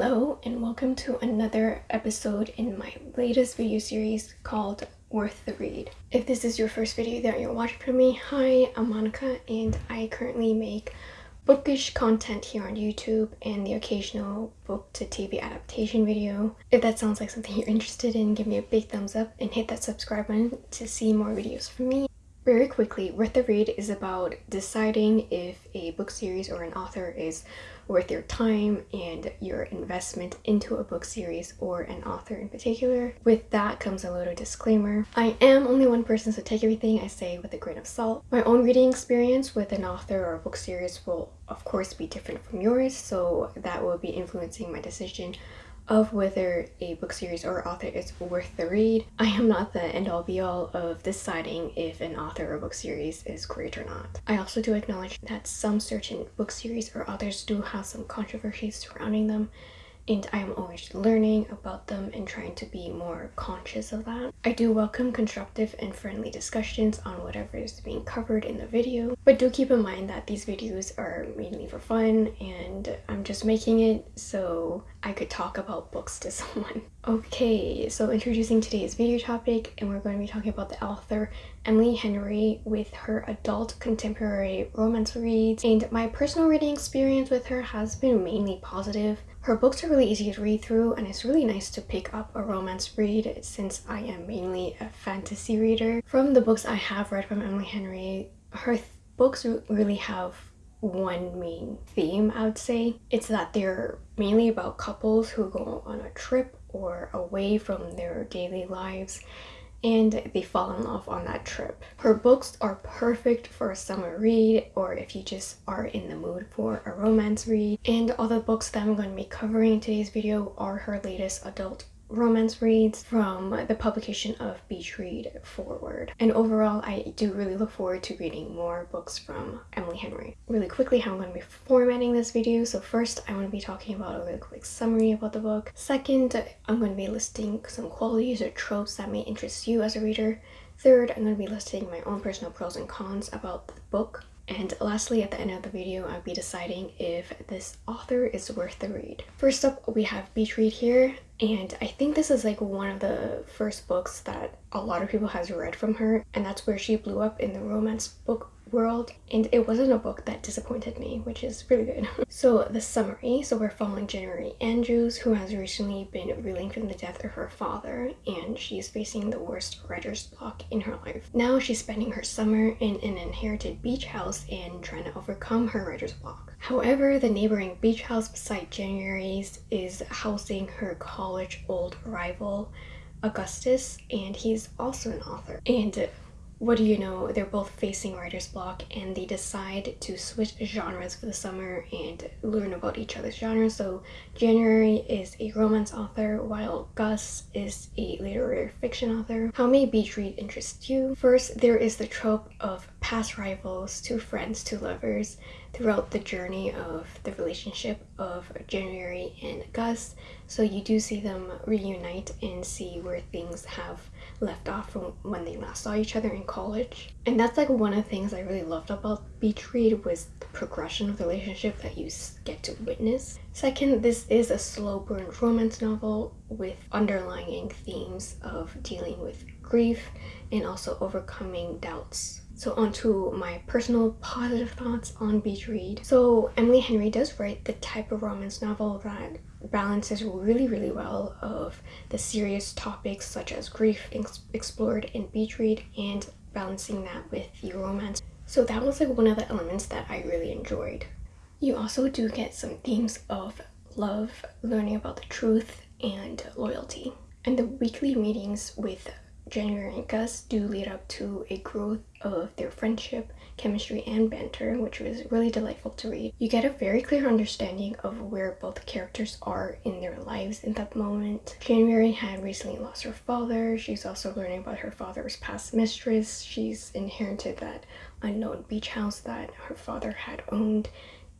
Hello and welcome to another episode in my latest video series called Worth the Read. If this is your first video that you're watching from me, hi, I'm Monica and I currently make bookish content here on YouTube and the occasional book to TV adaptation video. If that sounds like something you're interested in, give me a big thumbs up and hit that subscribe button to see more videos from me. Very quickly, Worth the Read is about deciding if a book series or an author is worth your time and your investment into a book series or an author in particular. With that comes a little disclaimer. I am only one person so take everything I say with a grain of salt. My own reading experience with an author or a book series will of course be different from yours so that will be influencing my decision of whether a book series or author is worth the read. I am not the end-all be-all of deciding if an author or book series is great or not. I also do acknowledge that some certain book series or authors do have some controversies surrounding them and I am always learning about them and trying to be more conscious of that. I do welcome constructive and friendly discussions on whatever is being covered in the video, but do keep in mind that these videos are mainly for fun and I'm just making it so I could talk about books to someone. Okay, so introducing today's video topic and we're going to be talking about the author Emily Henry with her adult contemporary romance reads and my personal reading experience with her has been mainly positive. Her books are really easy to read through and it's really nice to pick up a romance read since I am mainly a fantasy reader. From the books I have read from Emily Henry, her books really have one main theme I would say. It's that they're mainly about couples who go on a trip or away from their daily lives and they fall in love on that trip. Her books are perfect for a summer read or if you just are in the mood for a romance read. And all the books that I'm going to be covering in today's video are her latest adult romance reads from the publication of Beach Read Forward. And overall, I do really look forward to reading more books from Emily Henry. Really quickly, how I'm going to be formatting this video. So first, I want to be talking about a really quick summary about the book. Second, I'm going to be listing some qualities or tropes that may interest you as a reader. Third, I'm going to be listing my own personal pros and cons about the book. And lastly, at the end of the video, I'll be deciding if this author is worth the read. First up, we have Beach Read here, and I think this is like one of the first books that a lot of people has read from her, and that's where she blew up in the romance book world and it wasn't a book that disappointed me which is really good. So the summary. So we're following january andrews who has recently been reeling from the death of her father and she's facing the worst writer's block in her life. Now she's spending her summer in an inherited beach house and trying to overcome her writer's block. However the neighboring beach house beside january's is housing her college old rival augustus and he's also an author. And what do you know? They're both facing writer's block and they decide to switch genres for the summer and learn about each other's genres. So january is a romance author while gus is a literary fiction author. How may beach read interest you? First there is the trope of past rivals to friends to lovers throughout the journey of the relationship of january and gus so you do see them reunite and see where things have left off from when they last saw each other in college. And that's like one of the things I really loved about Beach Read was the progression of the relationship that you get to witness. Second, this is a slow burn romance novel with underlying themes of dealing with grief and also overcoming doubts. So on to my personal positive thoughts on Beach Read. So Emily Henry does write the type of romance novel that balances really really well of the serious topics such as grief ex explored in Beach Read and balancing that with the romance. So that was like one of the elements that I really enjoyed. You also do get some themes of love, learning about the truth, and loyalty. And the weekly meetings with January and Gus do lead up to a growth of their friendship, chemistry, and banter, which was really delightful to read. You get a very clear understanding of where both characters are in their lives in that moment. January had recently lost her father. She's also learning about her father's past mistress. She's inherited that unknown beach house that her father had owned.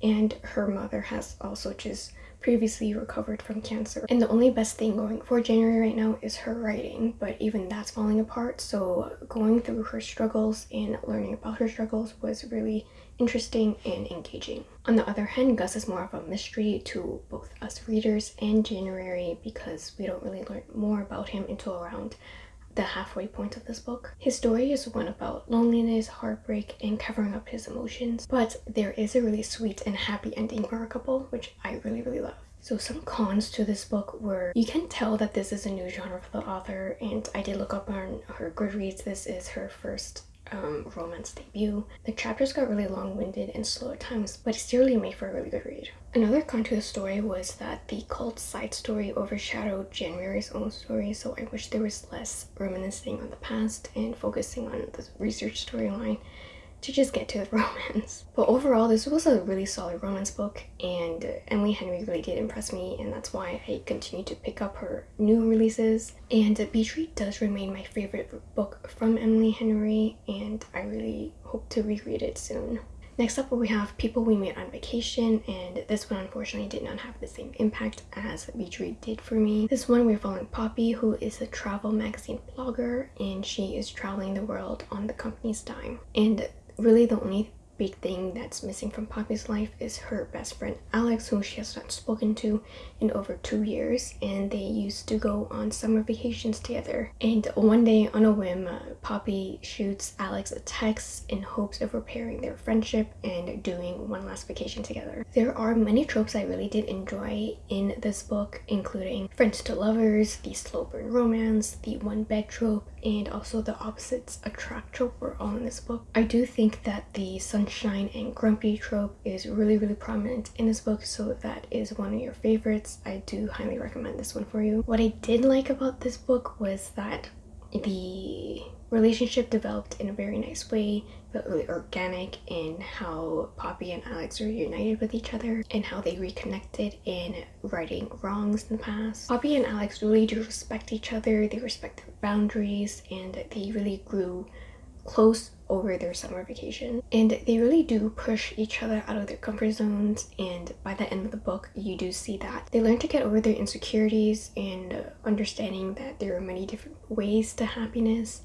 And her mother has also just previously recovered from cancer. And the only best thing going for January right now is her writing, but even that's falling apart. So going through her struggles and learning about her struggles was really interesting and engaging. On the other hand, Gus is more of a mystery to both us readers and January because we don't really learn more about him until around the halfway point of this book. His story is one about loneliness, heartbreak, and covering up his emotions, but there is a really sweet and happy ending for a couple, which I really, really love. So some cons to this book were you can tell that this is a new genre for the author and I did look up on her Goodreads. This is her first um, romance debut. The chapters got really long-winded and slow at times, but it still made for a really good read. Another con to the story was that the cult side story overshadowed January's own story, so I wish there was less reminiscing on the past and focusing on the research storyline to just get to the romance. But overall, this was a really solid romance book and uh, Emily Henry really did impress me and that's why I continue to pick up her new releases. And uh, Beach Read does remain my favorite book from Emily Henry and I really hope to reread it soon. Next up we have People We Met on Vacation and this one unfortunately did not have the same impact as Read did for me. This one we're following Poppy who is a travel magazine blogger and she is traveling the world on the company's dime. And really the only big thing that's missing from Poppy's life is her best friend Alex, who she has not spoken to in over two years, and they used to go on summer vacations together. And one day, on a whim, uh, Poppy shoots Alex a text in hopes of repairing their friendship and doing one last vacation together. There are many tropes I really did enjoy in this book, including friends to lovers, the slow burn romance, the one bed trope, and also the opposites attract trope were all in this book. I do think that the sunshine and grumpy trope is really really prominent in this book so if that is one of your favorites I do highly recommend this one for you. What I did like about this book was that the relationship developed in a very nice way but really organic in how Poppy and Alex are united with each other and how they reconnected in righting wrongs in the past. Poppy and Alex really do respect each other, they respect their boundaries and they really grew close over their summer vacation. And they really do push each other out of their comfort zones. And by the end of the book you do see that they learn to get over their insecurities and understanding that there are many different ways to happiness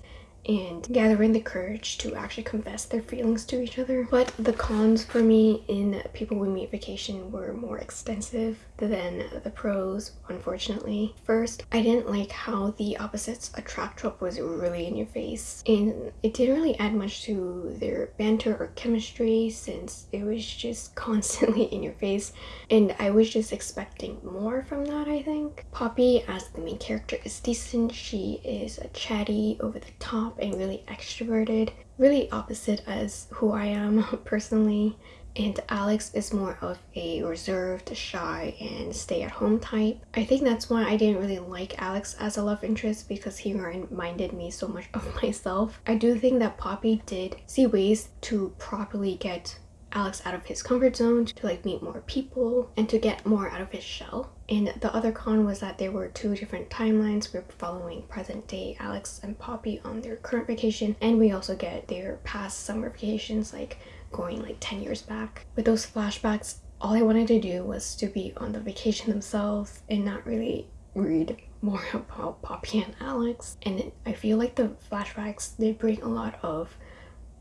and gathering the courage to actually confess their feelings to each other. But the cons for me in People We Meet Vacation were more extensive than the pros, unfortunately. First, I didn't like how the opposites attract trope was really in your face. And it didn't really add much to their banter or chemistry since it was just constantly in your face. And I was just expecting more from that, I think. Poppy, as the main character, is decent. She is a chatty, over the top and really extroverted really opposite as who I am personally and Alex is more of a reserved, shy, and stay-at-home type. I think that's why I didn't really like Alex as a love interest because he reminded me so much of myself. I do think that Poppy did see ways to properly get Alex out of his comfort zone to like meet more people and to get more out of his shell. And the other con was that there were two different timelines. We are following present day Alex and Poppy on their current vacation and we also get their past summer vacations like going like 10 years back. With those flashbacks, all I wanted to do was to be on the vacation themselves and not really read more about Poppy and Alex. And I feel like the flashbacks, they bring a lot of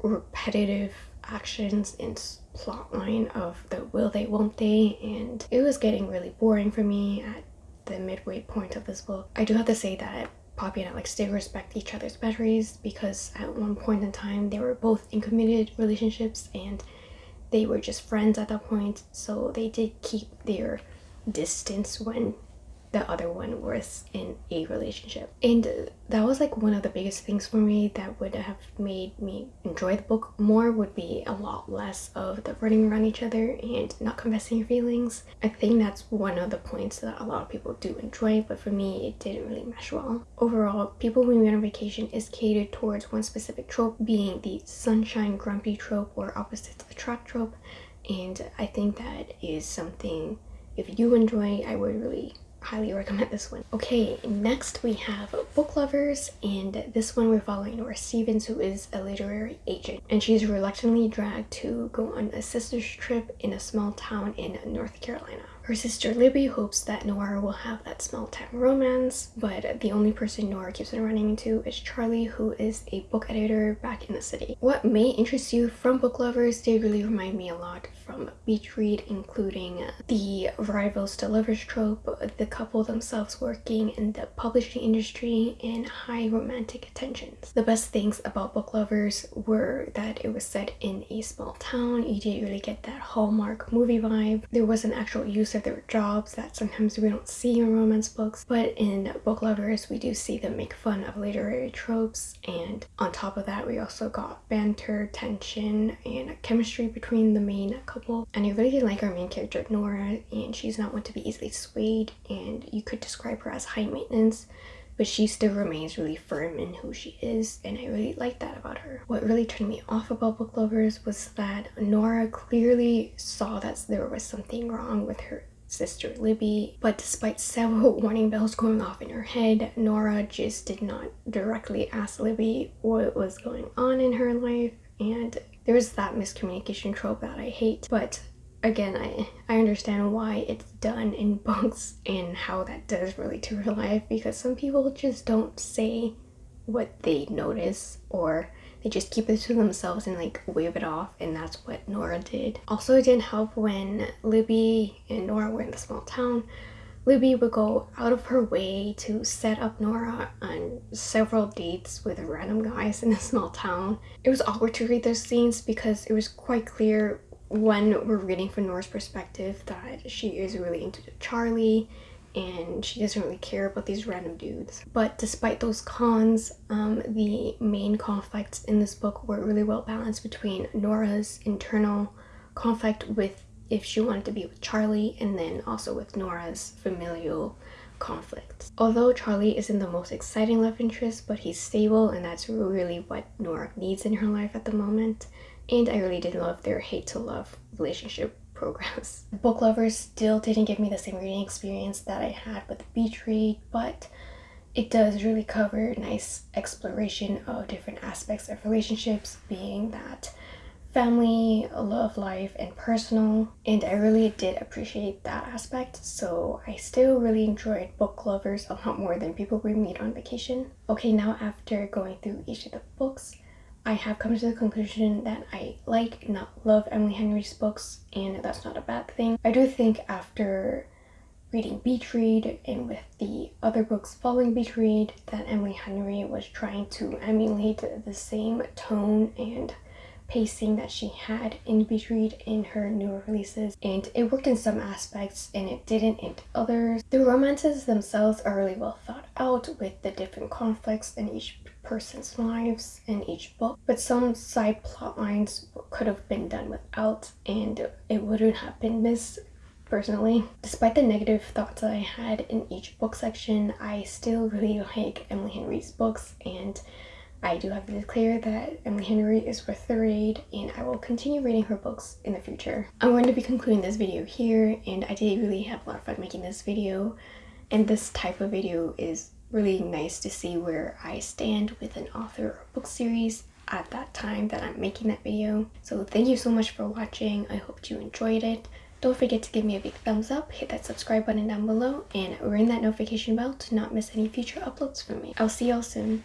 repetitive actions and plotline of the will they won't they and it was getting really boring for me at the midway point of this book. I do have to say that Poppy and Alex did respect each other's boundaries because at one point in time they were both in committed relationships and they were just friends at that point so they did keep their distance when the other one was in a relationship. And that was like one of the biggest things for me that would have made me enjoy the book more would be a lot less of the running around each other and not confessing your feelings. I think that's one of the points that a lot of people do enjoy but for me it didn't really mesh well. Overall people we meet on vacation is catered towards one specific trope being the sunshine grumpy trope or opposite opposites attract trope. And i think that is something if you enjoy i would really highly recommend this one. Okay, next we have Book Lovers, and this one we're following Nora Stevens, who is a literary agent, and she's reluctantly dragged to go on a sister's trip in a small town in North Carolina. Her sister Libby hopes that Nora will have that small town romance, but the only person Nora keeps on running into is Charlie, who is a book editor back in the city. What may interest you from book lovers, they really remind me a lot from Beach Read, including the rivals to lovers trope, the couple themselves working in the publishing industry, and high romantic attentions. The best things about book lovers were that it was set in a small town, you didn't really get that Hallmark movie vibe. There was an actual use of their jobs that sometimes we don't see in romance books, but in book lovers we do see them make fun of literary tropes and on top of that we also got banter, tension, and chemistry between the main couple. And I really like our main character Nora and she's not one to be easily swayed and you could describe her as high maintenance but she still remains really firm in who she is and I really like that about her. What really turned me off about book lovers was that Nora clearly saw that there was something wrong with her sister Libby, but despite several warning bells going off in her head, Nora just did not directly ask Libby what was going on in her life and there was that miscommunication trope that I hate, but again, I, I understand why it's done in books and how that does relate to real life because some people just don't say what they notice or they just keep it to themselves and like wave it off and that's what Nora did. Also it didn't help when Libby and Nora were in the small town. Libby would go out of her way to set up Nora on several dates with random guys in a small town. It was awkward to read those scenes because it was quite clear when we're reading from Nora's perspective that she is really into Charlie and she doesn't really care about these random dudes. But despite those cons, um, the main conflicts in this book were really well balanced between Nora's internal conflict with if she wanted to be with Charlie and then also with Nora's familial conflicts. Although Charlie isn't the most exciting love interest, but he's stable and that's really what Nora needs in her life at the moment and I really did love their hate to love relationship programs. Book lovers still didn't give me the same reading experience that I had with the beach read, but it does really cover nice exploration of different aspects of relationships, being that family, love life, and personal. And I really did appreciate that aspect, so I still really enjoyed book lovers a lot more than people we meet on vacation. Okay, now after going through each of the books, I have come to the conclusion that I like, not love Emily Henry's books, and that's not a bad thing. I do think after reading Beach Read and with the other books following Beach Read that Emily Henry was trying to emulate the same tone and pacing that she had in Beach Read in her newer releases and it worked in some aspects and it didn't in others. The romances themselves are really well thought out with the different conflicts in each person's lives in each book but some side plot lines could have been done without and it wouldn't have been missed personally. Despite the negative thoughts that I had in each book section, I still really like Emily Henry's books and I do have to declare that Emily Henry is worth the read and I will continue reading her books in the future. I'm going to be concluding this video here and I did really have a lot of fun making this video and this type of video is really nice to see where I stand with an author or book series at that time that I'm making that video. So thank you so much for watching. I hope you enjoyed it. Don't forget to give me a big thumbs up, hit that subscribe button down below, and ring that notification bell to not miss any future uploads from me. I'll see y'all soon.